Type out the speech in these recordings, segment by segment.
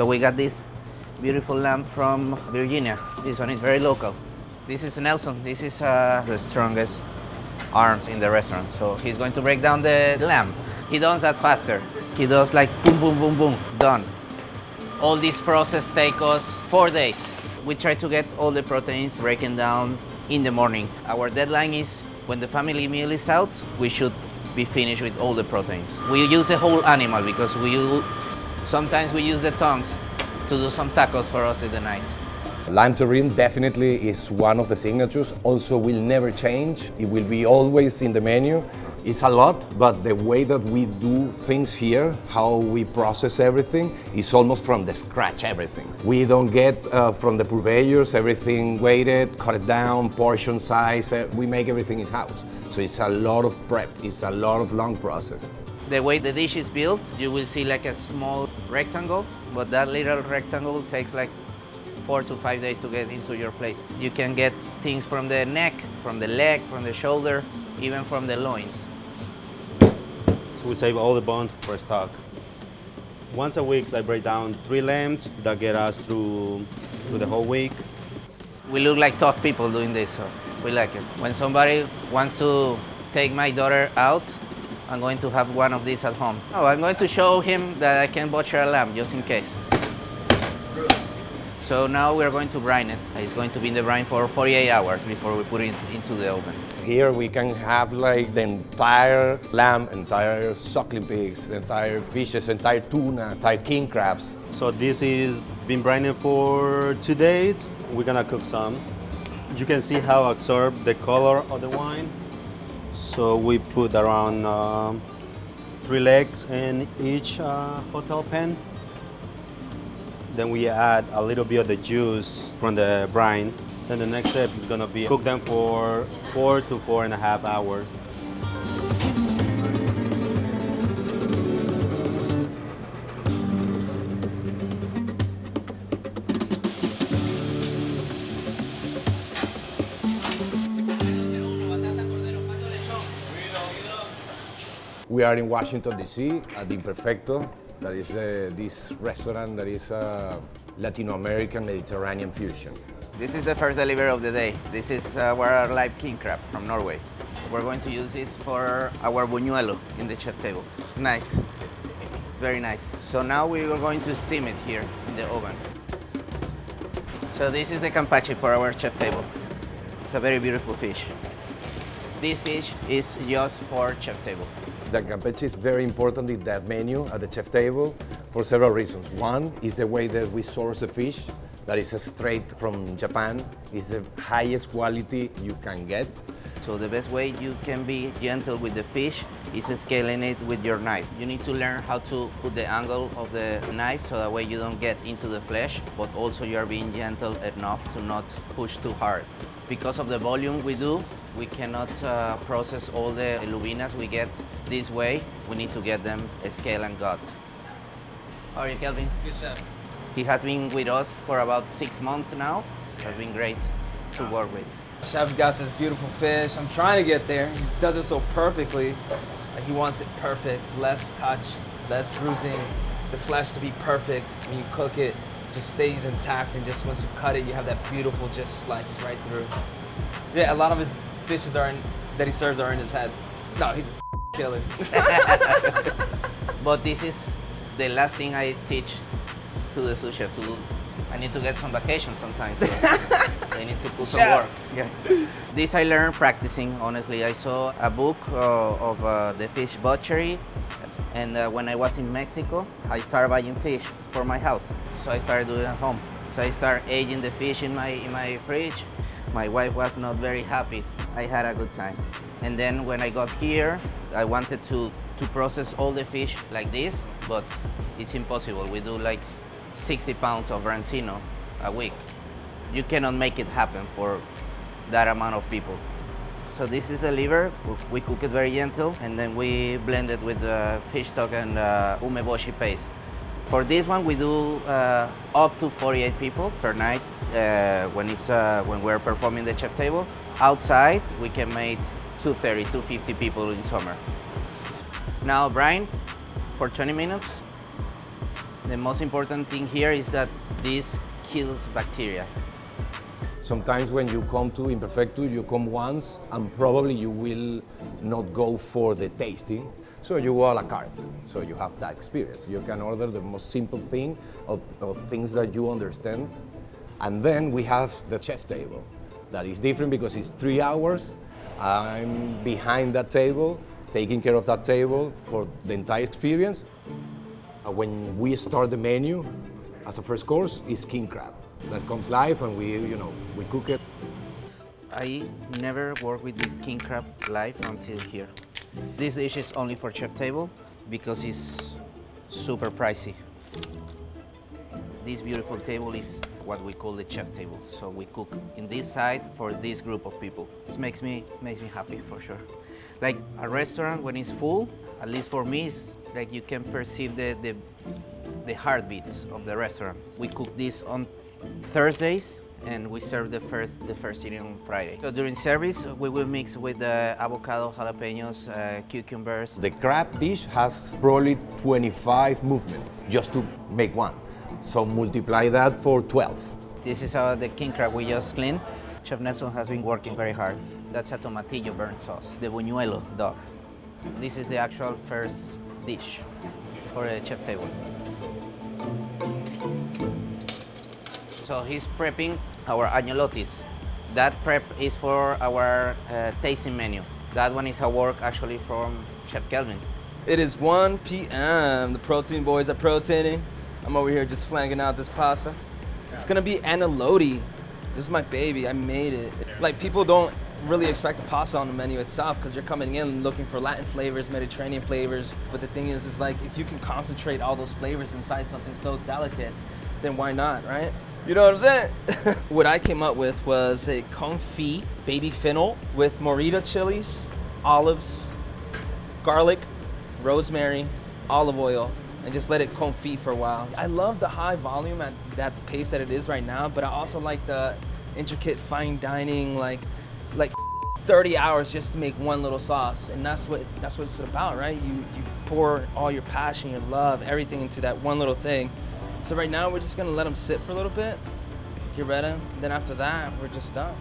So we got this beautiful lamb from Virginia. This one is very local. This is Nelson. This is uh, the strongest arms in the restaurant. So he's going to break down the lamb. He does that faster. He does like boom, boom, boom, boom, done. All this process takes us four days. We try to get all the proteins breaking down in the morning. Our deadline is when the family meal is out, we should be finished with all the proteins. We use the whole animal because we sometimes we use the tongues to do some tacos for us in the night. Lamb terrine definitely is one of the signatures. Also will never change. It will be always in the menu. It's a lot, but the way that we do things here, how we process everything, is almost from the scratch everything. We don't get uh, from the purveyors everything weighted, cut it down, portion size. Uh, we make everything in-house. So it's a lot of prep. It's a lot of long process. The way the dish is built, you will see like a small rectangle, but that little rectangle takes like four to five days to get into your plate. You can get things from the neck, from the leg, from the shoulder, even from the loins. So we save all the bones for stock. Once a week, I break down three lambs that get us through, through the whole week. We look like tough people doing this, so we like it. When somebody wants to take my daughter out, I'm going to have one of these at home. Oh, I'm going to show him that I can butcher a lamb, just in case. So now we're going to brine it. It's going to be in the brine for 48 hours before we put it into the oven. Here we can have like the entire lamb, entire suckling pigs, entire fishes, entire tuna, entire king crabs. So this is been brining for two days. We're gonna cook some. You can see how absorb the color of the wine. So we put around um, three legs in each uh, hotel pan. Then we add a little bit of the juice from the brine. Then the next step is gonna be cook them for four to four and a half hours. We are in Washington, D.C. at the Imperfecto. That is uh, this restaurant that is uh, Latino American Mediterranean fusion. This is the first delivery of the day. This is uh, our live king crab from Norway. We're going to use this for our buñuelo in the chef table. It's nice. It's very nice. So now we are going to steam it here in the oven. So this is the kampachi for our chef table. It's a very beautiful fish. This fish is just for chef table. The kampachi is very important in that menu at the chef table for several reasons. One is the way that we source the fish, that is straight from Japan. It's the highest quality you can get. So the best way you can be gentle with the fish is scaling it with your knife. You need to learn how to put the angle of the knife so that way you don't get into the flesh, but also you're being gentle enough to not push too hard. Because of the volume we do, we cannot uh, process all the lubinas we get this way. We need to get them scale and gut. How are you, Kelvin? Good chef. He has been with us for about six months now. It has been great to work with. Chef's got this beautiful fish. I'm trying to get there. He does it so perfectly. Like he wants it perfect, less touch, less bruising, the flesh to be perfect. When you cook it, it just stays intact, and just once you cut it, you have that beautiful just slice right through. Yeah, a lot of his dishes are in, that he serves are in his head. No, he's a killer. But this is the last thing I teach to the sous chef to do. I need to get some vacation sometimes. So they need to put some work. Yeah. This I learned practicing, honestly. I saw a book uh, of uh, the fish butchery and uh, when I was in Mexico, I started buying fish for my house. So I started doing it at home. So I started aging the fish in my, in my fridge. My wife was not very happy. I had a good time. And then when I got here, I wanted to, to process all the fish like this, but it's impossible. We do like 60 pounds of branzino a week. You cannot make it happen for that amount of people. So this is the liver. We cook it very gentle, and then we blend it with fish stock and uh, umeboshi paste. For this one, we do uh, up to 48 people per night uh, when it's uh, when we're performing the chef table. Outside, we can make 230, 250 people in summer. Now brine for 20 minutes. The most important thing here is that this kills bacteria. Sometimes when you come to Imperfecto, you come once and probably you will not go for the tasting. So you go a la carte. So you have that experience. You can order the most simple thing of, of things that you understand. And then we have the chef table. That is different because it's three hours. I'm behind that table, taking care of that table for the entire experience. When we start the menu, as a first course, is king crab. That comes live and we, you know, we cook it. I never worked with the king crab live until here. This dish is only for chef table because it's super pricey. This beautiful table is what we call the chef table. So we cook in this side for this group of people. This makes me makes me happy for sure. Like a restaurant when it's full, at least for me, it's like you can perceive the, the the heartbeats of the restaurant. We cook this on Thursdays and we serve the first the first eating on Friday. So during service, we will mix with the avocado, jalapenos, uh, cucumbers. The crab dish has probably 25 movements just to make one. So multiply that for 12. This is uh, the king crab we just cleaned. Chef Nelson has been working very hard. That's a tomatillo burnt sauce, the buñuelo dog. This is the actual first dish for a chef table. So he's prepping our agnolottis. That prep is for our uh, tasting menu. That one is a work actually from Chef Kelvin. It is 1 p.m. The protein boys are proteining. I'm over here just flanging out this pasta. It's gonna be agnolotti. This is my baby. I made it. Like people don't really expect the pasta on the menu itself because you're coming in looking for Latin flavors, Mediterranean flavors. But the thing is, is like if you can concentrate all those flavors inside something so delicate, then why not, right? You know what I'm saying? what I came up with was a confit baby fennel with morita chilies, olives, garlic, rosemary, olive oil, and just let it confit for a while. I love the high volume at that pace that it is right now, but I also like the intricate fine dining, like like 30 hours just to make one little sauce. And that's what that's what it's about, right? You you pour all your passion, your love, everything into that one little thing. So right now we're just gonna let them sit for a little bit, get ready. Then after that, we're just done.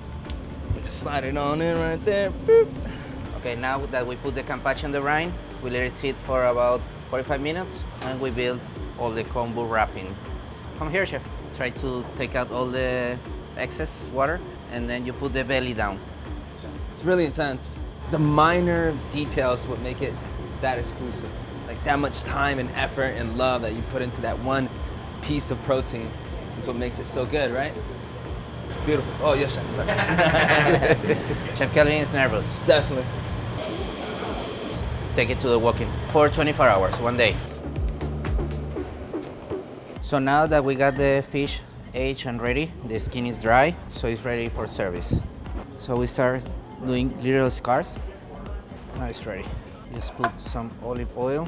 We just slide it on in right there. Boop. Okay, now that we put the kampachi on the rind, we let it sit for about 45 minutes and we build all the kombu wrapping. Come here, chef. Try to take out all the excess water and then you put the belly down. It's really intense. The minor details would make it that exclusive. Like that much time and effort and love that you put into that one piece of protein is what makes it so good, right? It's beautiful. Oh, yes, chef. Sorry. Chef Kelvin is nervous. Definitely. Take it to the walk-in for 24 hours, one day. So now that we got the fish aged and ready, the skin is dry, so it's ready for service. So we start doing little scars. Now it's ready. Just put some olive oil.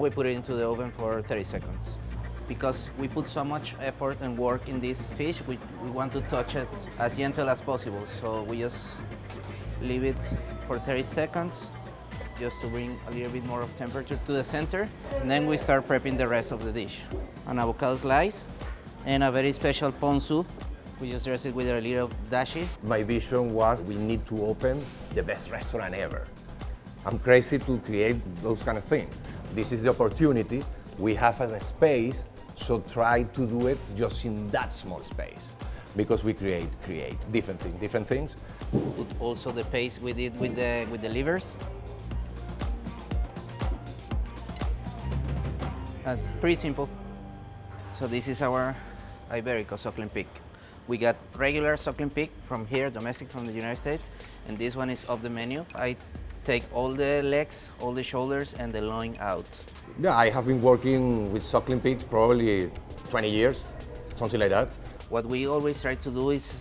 Now we put it into the oven for 30 seconds. Because we put so much effort and work in this fish, we, we want to touch it as gentle as possible. So we just leave it for 30 seconds, just to bring a little bit more of temperature to the center. And then we start prepping the rest of the dish. An avocado slice and a very special ponzu. We just dress it with a little dashi. My vision was we need to open the best restaurant ever. I'm crazy to create those kind of things. This is the opportunity. We have a space, so try to do it just in that small space. Because we create, create different things, different things. Also the pace we did with the, with the livers. That's pretty simple. So this is our Iberico suckling pig. We got regular suckling pig from here, domestic from the United States, and this one is off the menu. I take all the legs, all the shoulders, and the loin out. Yeah, I have been working with suckling pigs probably 20 years, something like that. What we always try to do is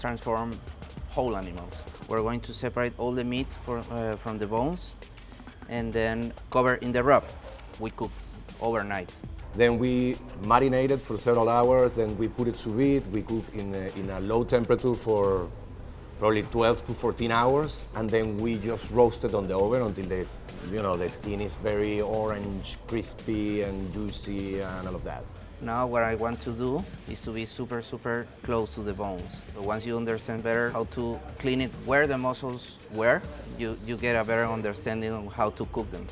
transform whole animals. We're going to separate all the meat for, uh, from the bones and then cover in the rub. We cook overnight. Then we marinate it for several hours. Then we put it sous vide. We cook in a, in a low temperature for probably 12 to 14 hours, and then we just roast it on the oven until the, you know, the skin is very orange, crispy, and juicy, and all of that. Now what I want to do is to be super, super close to the bones. Once you understand better how to clean it, where the muscles were, you, you get a better understanding of how to cook them.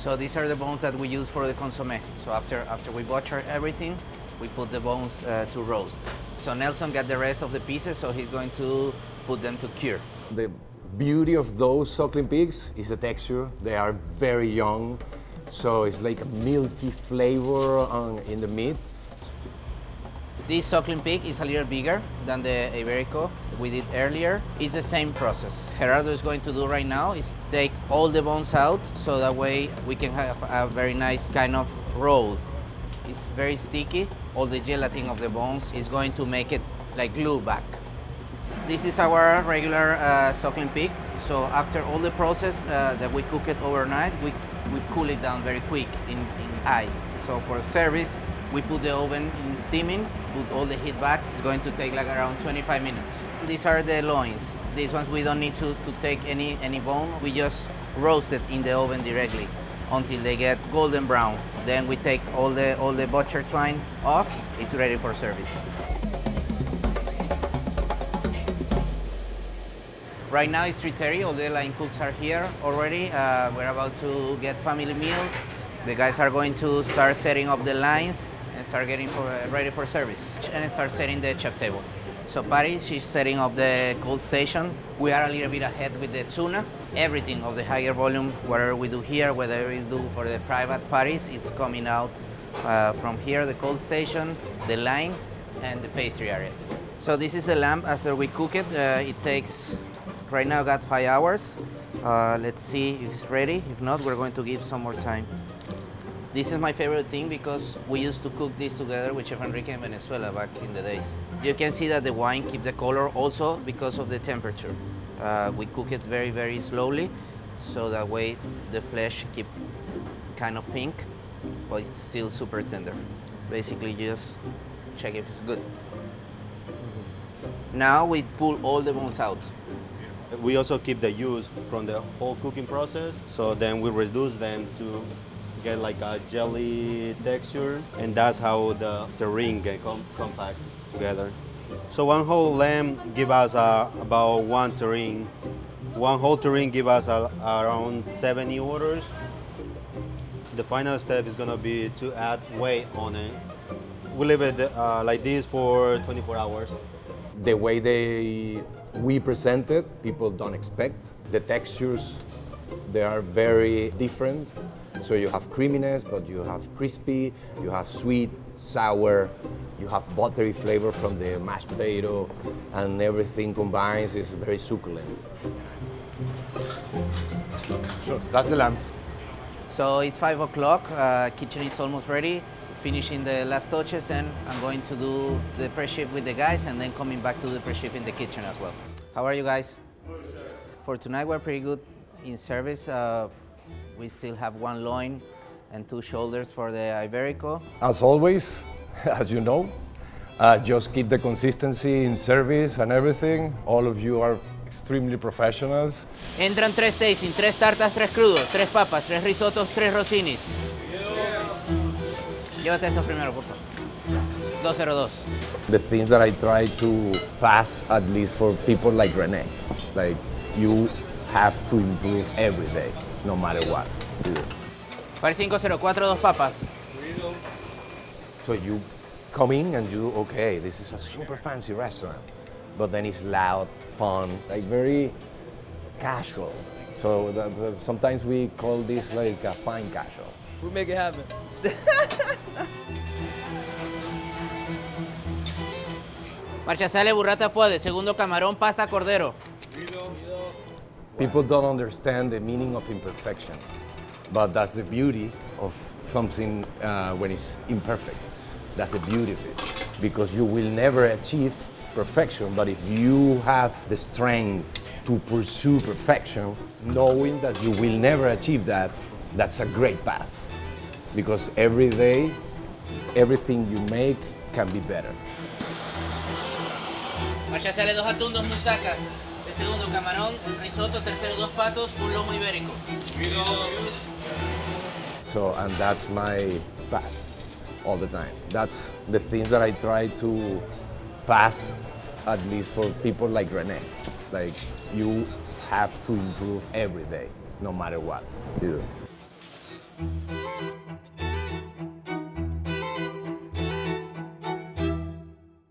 So these are the bones that we use for the consomme. So after, after we butcher everything, we put the bones uh, to roast. So Nelson got the rest of the pieces, so he's going to put them to cure. The beauty of those suckling pigs is the texture. They are very young, so it's like a milky flavor on, in the meat. This suckling pig is a little bigger than the Iberico we did earlier. It's the same process. Gerardo is going to do right now is take all the bones out so that way we can have a very nice kind of roll. It's very sticky. All the gelatin of the bones is going to make it like glue back. This is our regular uh, suckling pig. So after all the process uh, that we cook it overnight, we, we cool it down very quick in, in ice. So for service, we put the oven in steaming, put all the heat back. It's going to take like around 25 minutes. These are the loins. These ones we don't need to, to take any, any bone. We just roast it in the oven directly until they get golden brown. Then we take all the, all the butcher twine off. It's ready for service. Right now it's 3.30, all the line cooks are here already. Uh, we're about to get family meal. The guys are going to start setting up the lines and start getting for, uh, ready for service and start setting the chef table. So Patty, she's setting up the cold station. We are a little bit ahead with the tuna. Everything of the higher volume, whatever we do here, whatever we do for the private parties, is coming out uh, from here, the cold station, the line, and the pastry area. So this is the lamb after we cook it. Uh, it takes, right now got five hours. Uh, let's see if it's ready. If not, we're going to give some more time. This is my favorite thing because we used to cook this together with Chef Enrique in Venezuela back in the days. You can see that the wine keep the color also because of the temperature. Uh, we cook it very, very slowly, so that way the flesh keep kind of pink, but it's still super tender. Basically, you just check if it's good. Now we pull all the bones out. We also keep the juice from the whole cooking process, so then we reduce them to get like a jelly texture, and that's how the, the ring get com compact together. So one whole lamb give us uh, about one terrine. One whole terrine give us uh, around 70 orders. The final step is gonna be to add weight on it. We leave it uh, like this for 24 hours. The way they we present it, people don't expect. The textures, they are very different. So you have creaminess, but you have crispy, you have sweet, sour, you have buttery flavor from the mashed potato, and everything combines is very succulent. So that's the lamb. So it's five o'clock, uh, kitchen is almost ready, finishing the last touches and I'm going to do the pre-shift with the guys and then coming back to the pre-shift in the kitchen as well. How are you guys? For tonight we're pretty good in service. Uh, we still have one loin and two shoulders for the Iberico. As always, as you know, uh, just keep the consistency in service and everything. All of you are extremely professionals. Entran tres tasting, tres tartas, tres crudos, tres papas, tres risotos, tres rosinis. Llévate esos primero, por favor. 202. The things that I try to pass, at least for people like Rene, like you have to improve every day, no matter what. you do. Para 504, dos papas. So you come in and you, okay, this is a super fancy restaurant, but then it's loud, fun, like very casual. So that, that- sometimes we call this like a fine casual. We make it happen. Marcha sale, burrata fuade, segundo camarón, pasta cordero. People don't understand the meaning of imperfection, but that's the beauty of something uh, when it's imperfect. That's the beauty of it, because you will never achieve perfection, but if you have the strength to pursue perfection, knowing that you will never achieve that, that's a great path. Because every day everything you make can be better. Marcha sale dos atún, dos musacas. De segundo, camarón, risotto. Tercero, dos patos, un lomo ibérico. So, and that's my path all the time. That's the things that I try to pass, at least for people like Rene. Like, you have to improve every day, no matter what you do.